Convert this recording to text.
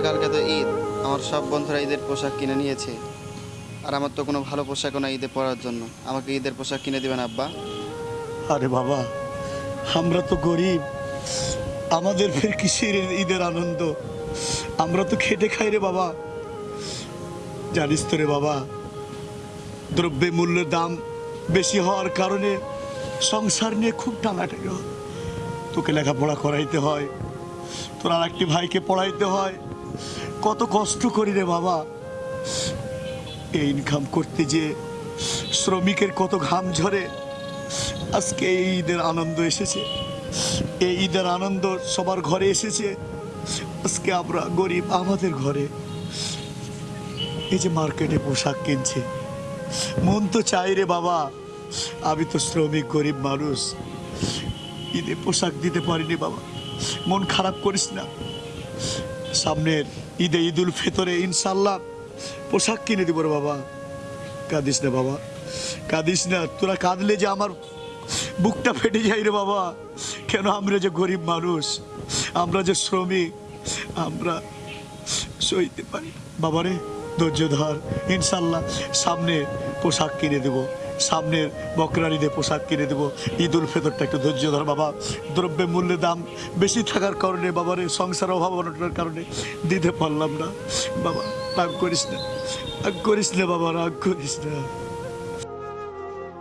তবে কালকে তো ঈদ। আমার সব বন্ধুরা ঈদের পোশাক কিনে নিয়েছে। আর আমার তো কোনো ভালো পোশাকও না ঈদে পরার জন্য। আমাকে ঈদের পোশাক কিনে দেবেন, আব্বা? আরে বাবা, আমরা তো গরিব। আমাদের ফের কিসের ঈদের আনন্দ? আমরা তো খেটে খাই রে বাবা। জানিস তো রে বাবা, দ্রব্যে মূল্যের দাম বেশি হওয়ার কারণে সংসার নিয়ে খুব টানাটানি তোকে লেখাপড়া করাইতে হয়, তোর আর একটি ভাইকে পড়াইতে হয় কত কষ্ট করি রে বাবা। এই ইনকাম করতে যে শ্রমিকের কত ঘাম ঝরে, আজকে এই ঈদের আনন্দ এসেছে। এই ঈদের আনন্দ সবার ঘরে এসেছে। আজকে আমরা গরিব আমাদের ঘরে। এই যে মার্কেটে পোশাক কিনছে, মন তো চাই রে বাবা, আমি তো শ্রমিক, গরিব মানুষ। ঈদে পোশাক দিতে পারিনি বাবা, মন খারাপ করিস না। সামনের ঈদে ঈদুল ফিতরে ইনশাল্লাহ পোশাক কিনে দিব রে বাবা। কাঁদিস না বাবা। কাঁদিস না। তোরা কাঁদলে যে আমার বুকটা ফেটে যায় রে বাবা। কেন আমরা যে গরিব মানুষ, আমরা যে শ্রমিক, আমরা সইতে পারি। বাবারে, ধৈর্য ধর। ইনশাল্লাহ সামনে পোশাক কিনে দেব। সামনের বকরারিদে পোশাক কিনে দেবো। ঈদ উল ফেতরটা একটু ধৈর্য ধর বাবা। দ্রব্যের মূল্যে দাম বেশি থাকার কারণে বাবারে সংসার অভাব অনটনের কারণে দিতে পারলাম না। বাবা, রাগ করিস না। রাগ করিস না বাবা, রাগ করিস না।